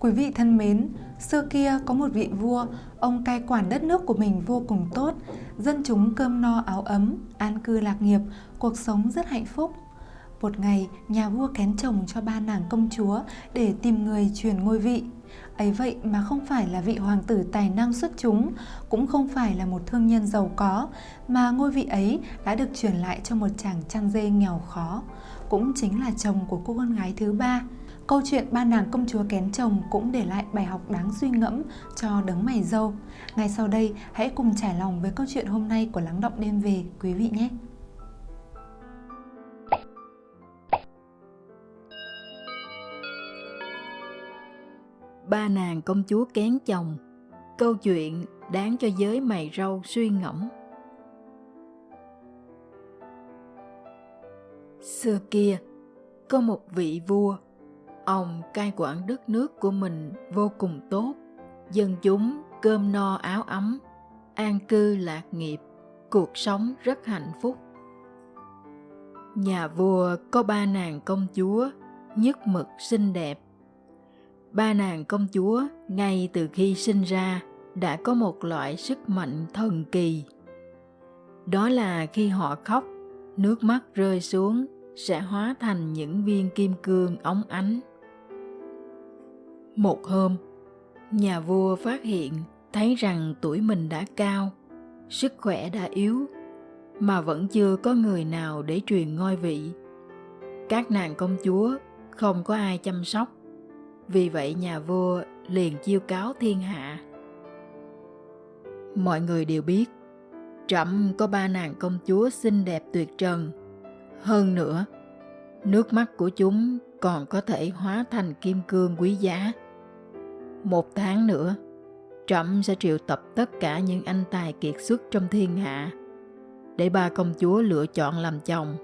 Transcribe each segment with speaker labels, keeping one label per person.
Speaker 1: Quý vị thân mến, xưa kia có một vị vua, ông cai quản đất nước của mình vô cùng tốt, dân chúng cơm no áo ấm, an cư lạc nghiệp, cuộc sống rất hạnh phúc. Một ngày, nhà vua kén chồng cho ba nàng công chúa để tìm người truyền ngôi vị. Ấy vậy mà không phải là vị hoàng tử tài năng xuất chúng, cũng không phải là một thương nhân giàu có, mà ngôi vị ấy đã được truyền lại cho một chàng chăn dê nghèo khó, cũng chính là chồng của cô con gái thứ ba. Câu chuyện ba nàng công chúa kén chồng cũng để lại bài học đáng suy ngẫm cho đấng mày dâu. Ngay sau đây, hãy cùng trải lòng với câu chuyện hôm nay của Lắng Động Đêm Về quý vị nhé!
Speaker 2: Ba nàng công chúa kén chồng Câu chuyện đáng cho giới mày râu suy ngẫm Xưa kia, có một vị vua Ông cai quản đất nước của mình vô cùng tốt, dân chúng cơm no áo ấm, an cư lạc nghiệp, cuộc sống rất hạnh phúc. Nhà vua có ba nàng công chúa, nhất mực xinh đẹp. Ba nàng công chúa ngay từ khi sinh ra đã có một loại sức mạnh thần kỳ. Đó là khi họ khóc, nước mắt rơi xuống sẽ hóa thành những viên kim cương óng ánh một hôm, nhà vua phát hiện thấy rằng tuổi mình đã cao, sức khỏe đã yếu, mà vẫn chưa có người nào để truyền ngôi vị. Các nàng công chúa không có ai chăm sóc, vì vậy nhà vua liền chiêu cáo thiên hạ. Mọi người đều biết, Trẫm có ba nàng công chúa xinh đẹp tuyệt trần. Hơn nữa, nước mắt của chúng còn có thể hóa thành kim cương quý giá. Một tháng nữa, Trẫm sẽ triệu tập tất cả những anh tài kiệt xuất trong thiên hạ để ba công chúa lựa chọn làm chồng.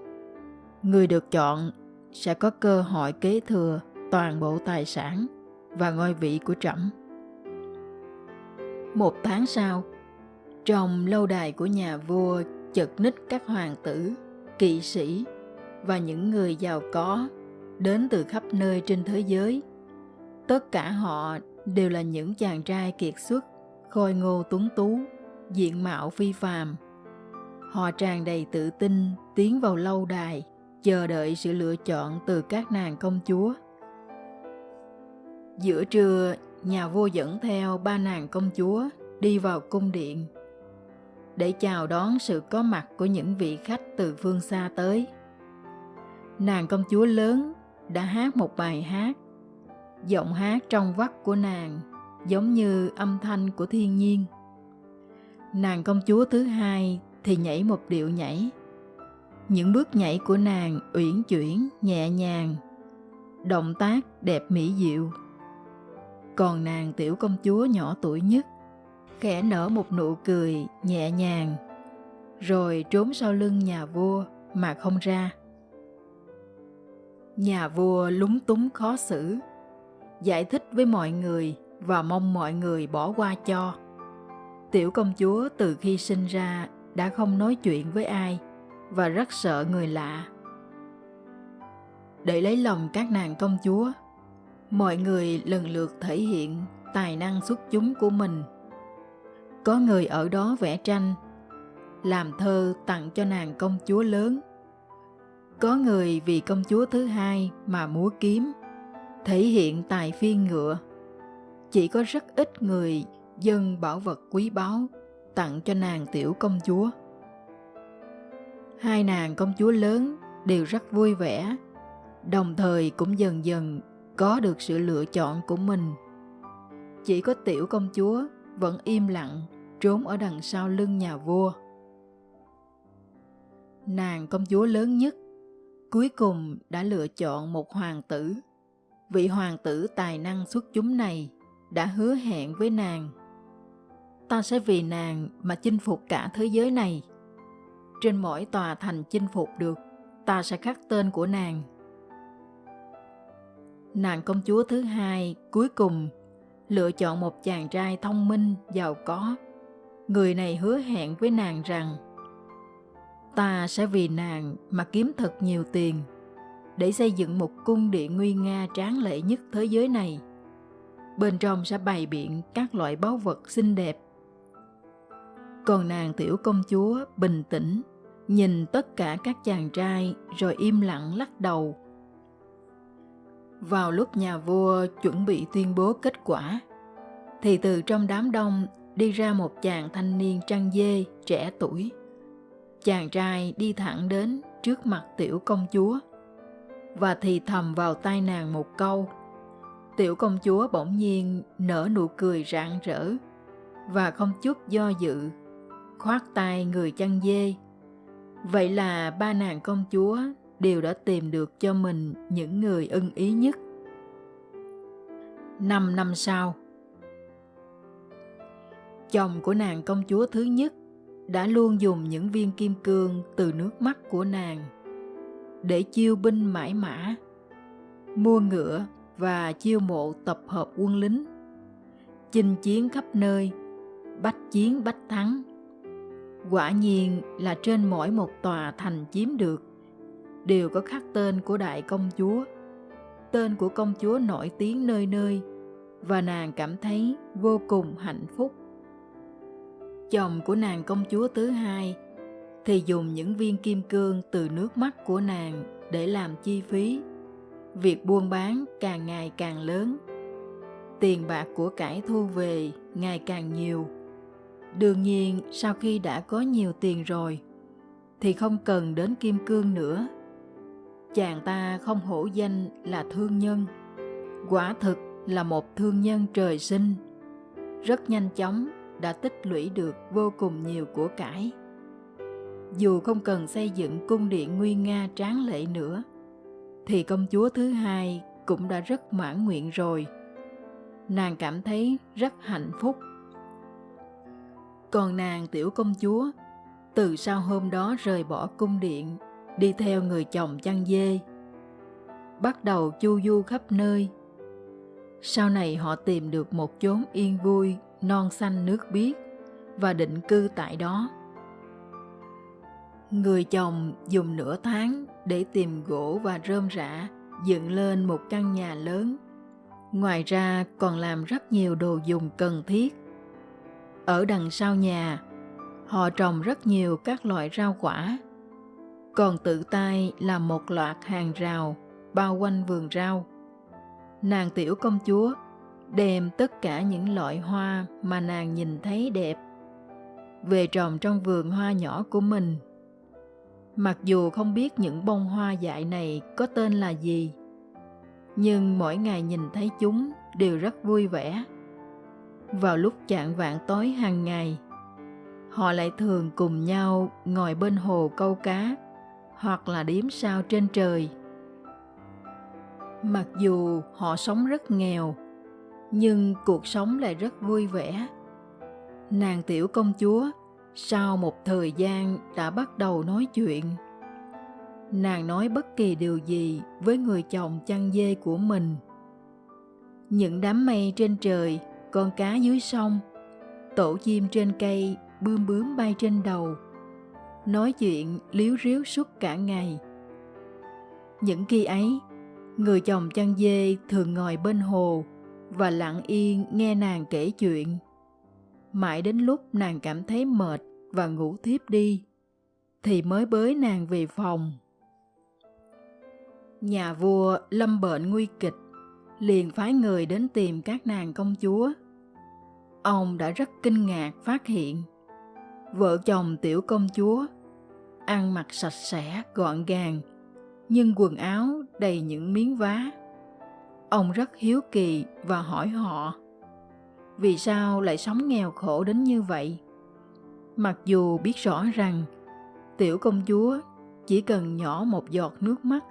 Speaker 2: Người được chọn sẽ có cơ hội kế thừa toàn bộ tài sản và ngôi vị của Trẫm. Một tháng sau, trong lâu đài của nhà vua chật ních các hoàng tử, kỵ sĩ và những người giàu có đến từ khắp nơi trên thế giới. Tất cả họ đều là những chàng trai kiệt xuất, khôi ngô tuấn tú, diện mạo phi phàm. Họ tràn đầy tự tin tiến vào lâu đài, chờ đợi sự lựa chọn từ các nàng công chúa. Giữa trưa, nhà vua dẫn theo ba nàng công chúa đi vào cung điện để chào đón sự có mặt của những vị khách từ phương xa tới. Nàng công chúa lớn đã hát một bài hát giọng hát trong vắt của nàng, giống như âm thanh của thiên nhiên. Nàng công chúa thứ hai thì nhảy một điệu nhảy. Những bước nhảy của nàng uyển chuyển, nhẹ nhàng, động tác đẹp mỹ diệu. Còn nàng tiểu công chúa nhỏ tuổi nhất, khẽ nở một nụ cười nhẹ nhàng, rồi trốn sau lưng nhà vua mà không ra. Nhà vua lúng túng khó xử giải thích với mọi người và mong mọi người bỏ qua cho. Tiểu công chúa từ khi sinh ra đã không nói chuyện với ai và rất sợ người lạ. Để lấy lòng các nàng công chúa, mọi người lần lượt thể hiện tài năng xuất chúng của mình. Có người ở đó vẽ tranh, làm thơ tặng cho nàng công chúa lớn. Có người vì công chúa thứ hai mà múa kiếm thể hiện tài phiên ngựa. Chỉ có rất ít người dân bảo vật quý báu tặng cho nàng tiểu công chúa. Hai nàng công chúa lớn đều rất vui vẻ, đồng thời cũng dần dần có được sự lựa chọn của mình. Chỉ có tiểu công chúa vẫn im lặng trốn ở đằng sau lưng nhà vua. Nàng công chúa lớn nhất cuối cùng đã lựa chọn một hoàng tử vị hoàng tử tài năng xuất chúng này đã hứa hẹn với nàng. Ta sẽ vì nàng mà chinh phục cả thế giới này. Trên mỗi tòa thành chinh phục được, ta sẽ khắc tên của nàng. Nàng công chúa thứ hai cuối cùng lựa chọn một chàng trai thông minh, giàu có. Người này hứa hẹn với nàng rằng, ta sẽ vì nàng mà kiếm thật nhiều tiền để xây dựng một cung điện nguy nga tráng lệ nhất thế giới này. bên trong sẽ bày biện các loại báu vật xinh đẹp. Còn nàng tiểu công chúa bình tĩnh, nhìn tất cả các chàng trai rồi im lặng lắc đầu. Vào lúc nhà vua chuẩn bị tuyên bố kết quả, thì từ trong đám đông đi ra một chàng thanh niên trăng dê trẻ tuổi. Chàng trai đi thẳng đến trước mặt tiểu công chúa và thì thầm vào tai nàng một câu. Tiểu công chúa bỗng nhiên nở nụ cười rạng rỡ và không chút do dự, khoát tay người chăn dê. Vậy là ba nàng công chúa đều đã tìm được cho mình những người ưng ý nhất. Năm năm sau, chồng của nàng công chúa thứ nhất đã luôn dùng những viên kim cương từ nước mắt của nàng để chiêu binh mãi mã, mua ngựa và chiêu mộ tập hợp quân lính, chinh chiến khắp nơi, bách chiến bách thắng. Quả nhiên là trên mỗi một tòa thành chiếm được đều có khắc tên của đại công chúa, tên của công chúa nổi tiếng nơi nơi và nàng cảm thấy vô cùng hạnh phúc. Chồng của nàng công chúa thứ hai thì dùng những viên kim cương từ nước mắt của nàng để làm chi phí. Việc buôn bán càng ngày càng lớn. Tiền bạc của cải thu về ngày càng nhiều. Đương nhiên, sau khi đã có nhiều tiền rồi, thì không cần đến kim cương nữa. Chàng ta không hổ danh là thương nhân. Quả thực là một thương nhân trời sinh. Rất nhanh chóng đã tích lũy được vô cùng nhiều của cải dù không cần xây dựng cung điện nguy nga tráng lệ nữa, thì công chúa thứ hai cũng đã rất mãn nguyện rồi. Nàng cảm thấy rất hạnh phúc. Còn nàng tiểu công chúa, từ sau hôm đó rời bỏ cung điện, đi theo người chồng chăn dê, bắt đầu chu du khắp nơi. Sau này họ tìm được một chốn yên vui, non xanh nước biếc và định cư tại đó. Người chồng dùng nửa tháng để tìm gỗ và rơm rạ dựng lên một căn nhà lớn. Ngoài ra còn làm rất nhiều đồ dùng cần thiết. Ở đằng sau nhà, họ trồng rất nhiều các loại rau quả. Còn tự tay làm một loạt hàng rào bao quanh vườn rau. Nàng tiểu công chúa đem tất cả những loại hoa mà nàng nhìn thấy đẹp về trồng trong vườn hoa nhỏ của mình mặc dù không biết những bông hoa dại này có tên là gì, nhưng mỗi ngày nhìn thấy chúng đều rất vui vẻ. Vào lúc chạng vạn tối hàng ngày, họ lại thường cùng nhau ngồi bên hồ câu cá hoặc là điếm sao trên trời. Mặc dù họ sống rất nghèo, nhưng cuộc sống lại rất vui vẻ. Nàng tiểu công chúa sau một thời gian đã bắt đầu nói chuyện, nàng nói bất kỳ điều gì với người chồng chăn dê của mình. Những đám mây trên trời, con cá dưới sông, tổ chim trên cây bươm bướm bay trên đầu, nói chuyện liếu riếu suốt cả ngày. Những khi ấy, người chồng chăn dê thường ngồi bên hồ và lặng yên nghe nàng kể chuyện mãi đến lúc nàng cảm thấy mệt và ngủ thiếp đi, thì mới bới nàng về phòng. Nhà vua lâm bệnh nguy kịch, liền phái người đến tìm các nàng công chúa. Ông đã rất kinh ngạc phát hiện, vợ chồng tiểu công chúa ăn mặc sạch sẽ, gọn gàng, nhưng quần áo đầy những miếng vá. Ông rất hiếu kỳ và hỏi họ vì sao lại sống nghèo khổ đến như vậy? Mặc dù biết rõ rằng, tiểu công chúa chỉ cần nhỏ một giọt nước mắt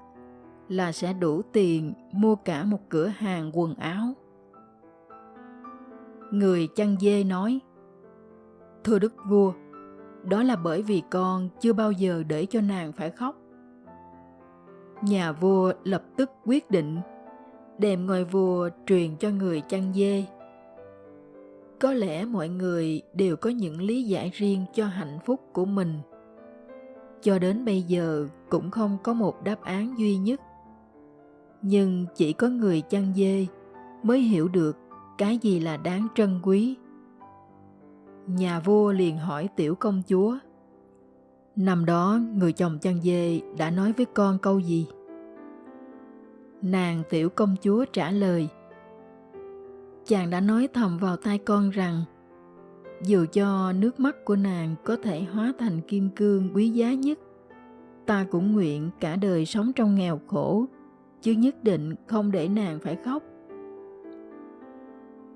Speaker 2: là sẽ đủ tiền mua cả một cửa hàng quần áo. Người chăn dê nói, thưa đức vua, đó là bởi vì con chưa bao giờ để cho nàng phải khóc. Nhà vua lập tức quyết định đem ngôi vua truyền cho người chăn dê có lẽ mọi người đều có những lý giải riêng cho hạnh phúc của mình. Cho đến bây giờ cũng không có một đáp án duy nhất. Nhưng chỉ có người chăn dê mới hiểu được cái gì là đáng trân quý. Nhà vua liền hỏi tiểu công chúa, năm đó người chồng chăn dê đã nói với con câu gì? Nàng tiểu công chúa trả lời chàng đã nói thầm vào tai con rằng, dù cho nước mắt của nàng có thể hóa thành kim cương quý giá nhất, ta cũng nguyện cả đời sống trong nghèo khổ, chứ nhất định không để nàng phải khóc.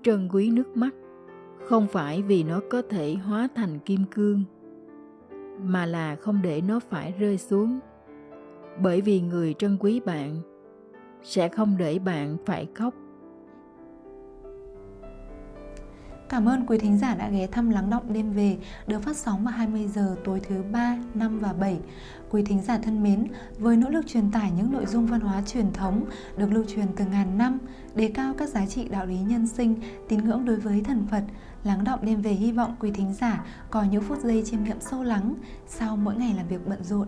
Speaker 2: Trân quý nước mắt không phải vì nó có thể hóa thành kim cương, mà là không để nó phải rơi xuống. Bởi vì người trân quý bạn sẽ không để bạn phải khóc.
Speaker 1: Cảm ơn quý thính giả đã ghé thăm Lắng Động Đêm Về được phát sóng vào 20 giờ tối thứ 3, 5 và 7. Quý thính giả thân mến, với nỗ lực truyền tải những nội dung văn hóa truyền thống được lưu truyền từ ngàn năm, đề cao các giá trị đạo lý nhân sinh, tín ngưỡng đối với thần Phật, Lắng Động Đêm Về hy vọng quý thính giả có những phút giây chiêm nghiệm sâu lắng sau mỗi ngày làm việc bận rộn.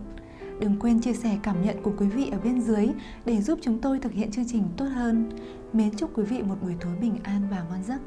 Speaker 1: Đừng quên chia sẻ cảm nhận của quý vị ở bên dưới để giúp chúng tôi thực hiện chương trình tốt hơn. Mến chúc quý vị một buổi tối bình an và ngon giấc.